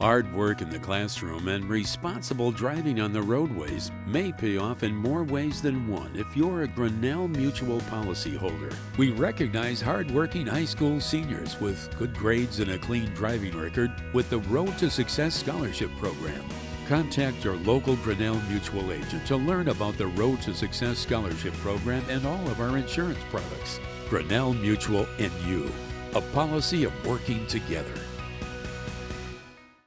Hard work in the classroom and responsible driving on the roadways may pay off in more ways than one if you're a Grinnell Mutual policyholder. We recognize hardworking high school seniors with good grades and a clean driving record with the Road to Success Scholarship Program. Contact your local Grinnell Mutual agent to learn about the Road to Success Scholarship Program and all of our insurance products. Grinnell Mutual and you, a policy of working together.